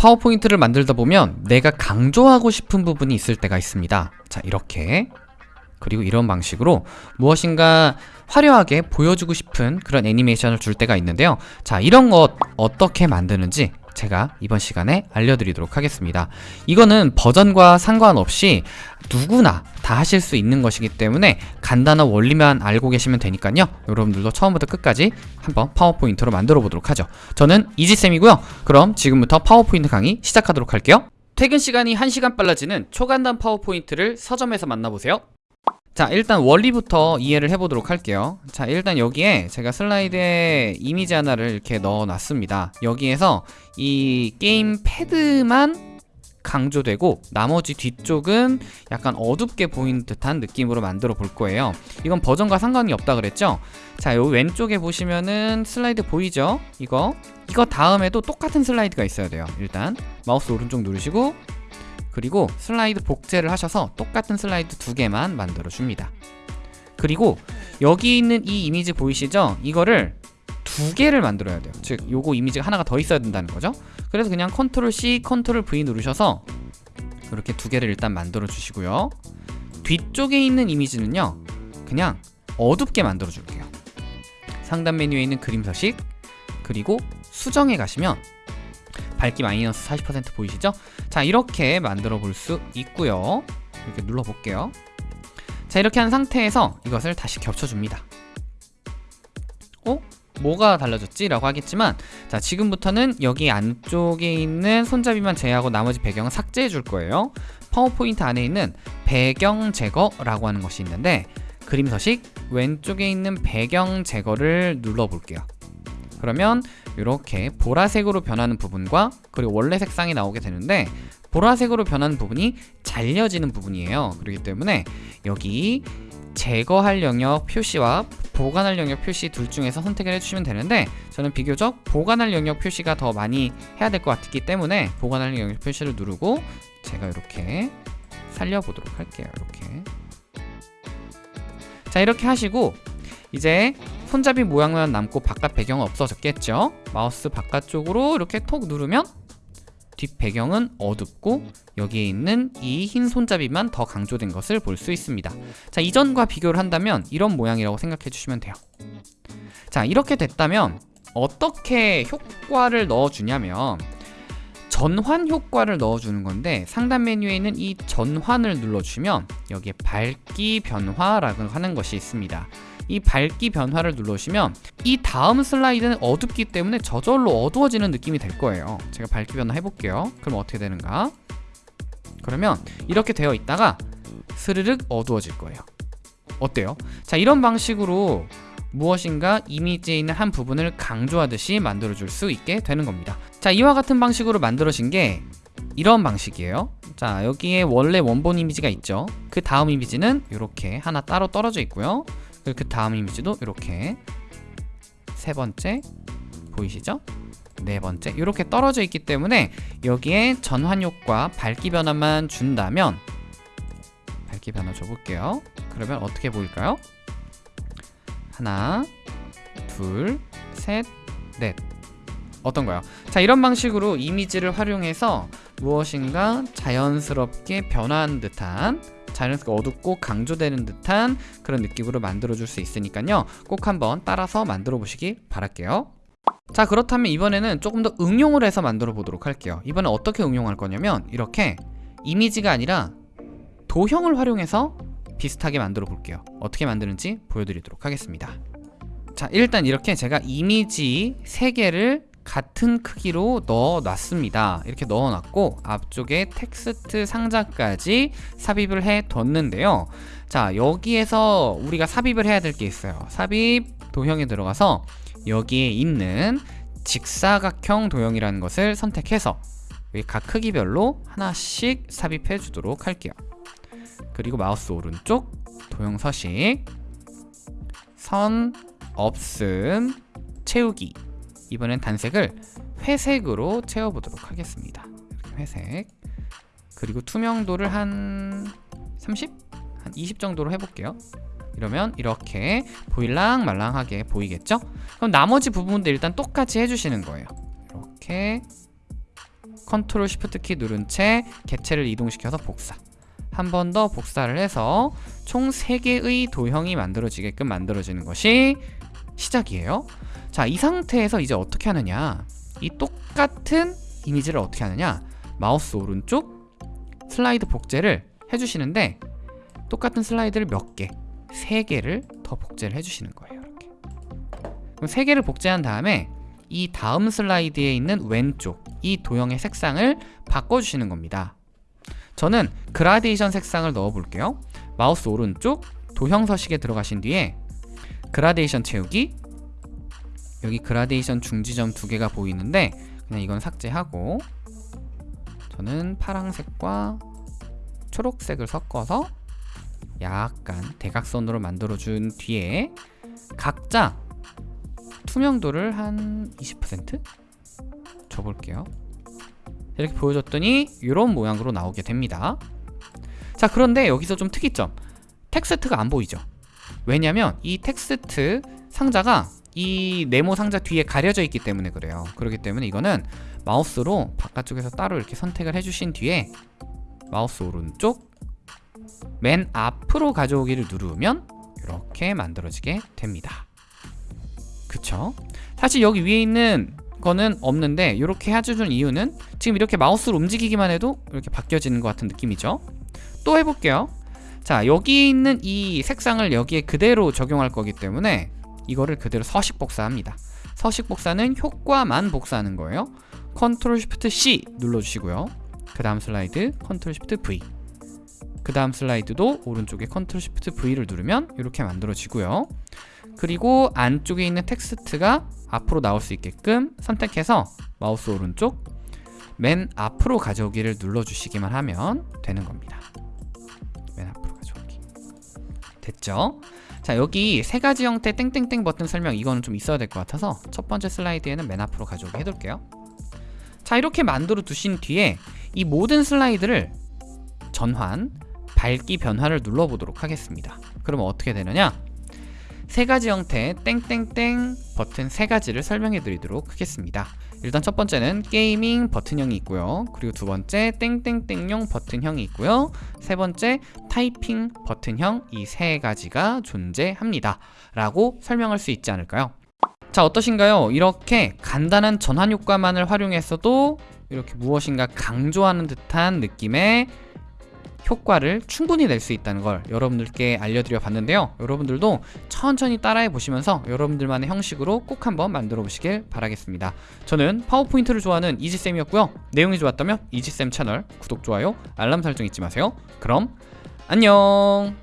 파워포인트를 만들다 보면 내가 강조하고 싶은 부분이 있을 때가 있습니다. 자, 이렇게. 그리고 이런 방식으로 무엇인가 화려하게 보여주고 싶은 그런 애니메이션을 줄 때가 있는데요. 자, 이런 것 어떻게 만드는지 제가 이번 시간에 알려드리도록 하겠습니다. 이거는 버전과 상관없이 누구나 다 하실 수 있는 것이기 때문에 간단한 원리만 알고 계시면 되니까요. 여러분들도 처음부터 끝까지 한번 파워포인트로 만들어 보도록 하죠. 저는 이지쌤이고요. 그럼 지금부터 파워포인트 강의 시작하도록 할게요. 퇴근 시간이 1시간 빨라지는 초간단 파워포인트를 서점에서 만나보세요. 자 일단 원리부터 이해를 해보도록 할게요. 자 일단 여기에 제가 슬라이드에 이미지 하나를 이렇게 넣어 놨습니다. 여기에서 이 게임 패드만 강조되고 나머지 뒤쪽은 약간 어둡게 보이는 듯한 느낌으로 만들어 볼 거예요. 이건 버전과 상관이 없다 그랬죠? 자 여기 왼쪽에 보시면은 슬라이드 보이죠? 이거? 이거 다음에도 똑같은 슬라이드가 있어야 돼요 일단. 마우스 오른쪽 누르시고 그리고 슬라이드 복제를 하셔서 똑같은 슬라이드 두 개만 만들어 줍니다. 그리고 여기 있는 이 이미지 보이시죠? 이거를 두 개를 만들어야 돼요. 즉 요거 이미지가 하나가 더 있어야 된다는 거죠? 그래서 그냥 컨트롤 C, 컨트롤 V 누르셔서 이렇게 두 개를 일단 만들어 주시고요. 뒤쪽에 있는 이미지는요 그냥 어둡게 만들어 줄게요. 상단 메뉴에 있는 그림 서식 그리고 수정에 가시면 밝기 마이너스 40% 보이시죠? 자 이렇게 만들어 볼 수 있고요 이렇게 눌러 볼게요 자 이렇게 한 상태에서 이것을 다시 겹쳐줍니다 어? 뭐가 달라졌지? 라고 하겠지만 자 지금부터는 여기 안쪽에 있는 손잡이만 제외하고 나머지 배경은 삭제해 줄 거예요 파워포인트 안에 있는 배경 제거라고 하는 것이 있는데 그림 서식 왼쪽에 있는 배경 제거를 눌러 볼게요 그러면 이렇게 보라색으로 변하는 부분과 그리고 원래 색상이 나오게 되는데 보라색으로 변하는 부분이 잘려지는 부분이에요. 그렇기 때문에 여기 제거할 영역 표시와 보관할 영역 표시 둘 중에서 선택을 해주시면 되는데 저는 비교적 보관할 영역 표시가 더 많이 해야 될 것 같기 때문에 보관할 영역 표시를 누르고 제가 이렇게 살려보도록 할게요. 이렇게. 자 이렇게 하시고 이제 손잡이 모양만 남고 바깥 배경은 없어졌겠죠? 마우스 바깥쪽으로 이렇게 톡 누르면 뒷 배경은 어둡고 여기에 있는 이 흰 손잡이만 더 강조된 것을 볼 수 있습니다. 자 이전과 비교를 한다면 이런 모양이라고 생각해 주시면 돼요. 자 이렇게 됐다면 어떻게 효과를 넣어주냐면 전환 효과를 넣어주는 건데 상단 메뉴에 있는 이 전환을 눌러주시면 여기에 밝기 변화라고 하는 것이 있습니다 이 밝기 변화를 눌러주시면 이 다음 슬라이드는 어둡기 때문에 저절로 어두워지는 느낌이 될 거예요. 제가 밝기 변화 해볼게요. 그럼 어떻게 되는가? 그러면 이렇게 되어 있다가 스르륵 어두워질 거예요. 어때요? 자 이런 방식으로 무엇인가 이미지에 있는 한 부분을 강조하듯이 만들어줄 수 있게 되는 겁니다. 자 이와 같은 방식으로 만들어진 게 이런 방식이에요. 자 여기에 원래 원본 이미지가 있죠? 그 다음 이미지는 이렇게 하나 따로 떨어져 있고요 그 다음 이미지도 이렇게 세 번째 보이시죠? 네 번째 이렇게 떨어져 있기 때문에 여기에 전환 효과 밝기 변화만 준다면 밝기 변화 줘볼게요 그러면 어떻게 보일까요? 하나 둘셋넷 어떤가요? 자 이런 방식으로 이미지를 활용해서 무엇인가 자연스럽게 변화한 듯한 자연스럽게 어둡고 강조되는 듯한 그런 느낌으로 만들어줄 수 있으니까요. 꼭 한번 따라서 만들어 보시기 바랄게요. 자 그렇다면 이번에는 조금 더 응용을 해서 만들어 보도록 할게요. 이번엔 어떻게 응용할 거냐면 이렇게 이미지가 아니라 도형을 활용해서 비슷하게 만들어 볼게요. 어떻게 만드는지 보여드리도록 하겠습니다. 자 일단 이렇게 제가 이미지 3개를 같은 크기로 넣어 놨습니다. 이렇게 넣어 놨고 앞쪽에 텍스트 상자까지 삽입을 해 뒀는데요. 자 여기에서 우리가 삽입을 해야 될 게 있어요. 삽입 도형에 들어가서 여기에 있는 직사각형 도형이라는 것을 선택해서 각 크기별로 하나씩 삽입해 주도록 할게요. 그리고 마우스 오른쪽 도형 서식 선 없음 채우기 이번엔 단색을 회색으로 채워보도록 하겠습니다. 회색. 그리고 투명도를 한 30? 한 20 정도로 해볼게요. 이러면 이렇게 보일랑 말랑하게 보이겠죠? 그럼 나머지 부분도 일단 똑같이 해주시는 거예요. 이렇게 컨트롤 쉬프트 키 누른 채 개체를 이동시켜서 복사. 한 번 더 복사를 해서 총 3개의 도형이 만들어지게끔 만들어지는 것이 시작이에요 자 이 상태에서 이제 어떻게 하느냐 이 똑같은 이미지를 어떻게 하느냐 마우스 오른쪽 슬라이드 복제를 해주시는데 똑같은 슬라이드를 몇 개, 세 개를 더 복제를 해주시는 거예요. 이렇게. 세 개를 복제한 다음에 이 다음 슬라이드에 있는 왼쪽 이 도형의 색상을 바꿔주시는 겁니다. 저는 그라데이션 색상을 넣어 볼게요. 마우스 오른쪽 도형 서식에 들어가신 뒤에 그라데이션 채우기 여기 그라데이션 중지점 두 개가 보이는데 그냥 이건 삭제하고 저는 파랑색과 초록색을 섞어서 약간 대각선으로 만들어준 뒤에 각자 투명도를 한 20% 줘볼게요. 이렇게 보여줬더니 이런 모양으로 나오게 됩니다. 자 그런데 여기서 좀 특이점 텍스트가 안 보이죠? 왜냐면 이 텍스트 상자가 이 네모 상자 뒤에 가려져 있기 때문에 그래요. 그렇기 때문에 이거는 마우스로 바깥쪽에서 따로 이렇게 선택을 해주신 뒤에 마우스 오른쪽 맨 앞으로 가져오기를 누르면 이렇게 만들어지게 됩니다. 그쵸? 사실 여기 위에 있는 거는 없는데 이렇게 해주는 이유는 지금 이렇게 마우스를 움직이기만 해도 이렇게 바뀌어지는 것 같은 느낌이죠. 또 해볼게요. 자 여기 있는 이 색상을 여기에 그대로 적용할 거기 때문에 이거를 그대로 서식 복사합니다. 서식 복사는 효과만 복사하는 거예요. Control Shift C 눌러주시고요. 그 다음 슬라이드 Control Shift V 그 다음 슬라이드도 오른쪽에 컨트롤 쉬프트 V를 누르면 이렇게 만들어지고요. 그리고 안쪽에 있는 텍스트가 앞으로 나올 수 있게끔 선택해서 마우스 오른쪽 맨 앞으로 가져오기를 눌러주시기만 하면 되는 겁니다. 됐죠? 자 여기 세 가지 형태 땡땡땡 버튼 설명 이거는 좀 있어야 될 것 같아서 첫 번째 슬라이드에는 맨 앞으로 가져오기 해둘게요. 자 이렇게 만들어 두신 뒤에 이 모든 슬라이드를 전환, 밝기 변화를 눌러보도록 하겠습니다. 그러면 어떻게 되느냐? 세 가지 형태 땡땡땡 버튼 세 가지를 설명해 드리도록 하겠습니다. 일단 첫 번째는 gaming 버튼형이 있고요. 그리고 두 번째 땡땡땡용 버튼형이 있고요. 세 번째 타이핑 버튼형 이 세 가지가 존재합니다. 라고 설명할 수 있지 않을까요? 자 어떠신가요? 이렇게 간단한 전환 효과만을 활용해서도 이렇게 무엇인가 강조하는 듯한 느낌의 효과를 충분히 낼 수 있다는 걸 여러분들께 알려드려 봤는데요. 여러분들도 천천히 따라해 보시면서 여러분들만의 형식으로 꼭 한번 만들어 보시길 바라겠습니다. 저는 파워포인트를 좋아하는 이지쌤이었고요. 내용이 좋았다면 이지쌤 채널 구독, 좋아요, 알람 설정 잊지 마세요. 그럼 안녕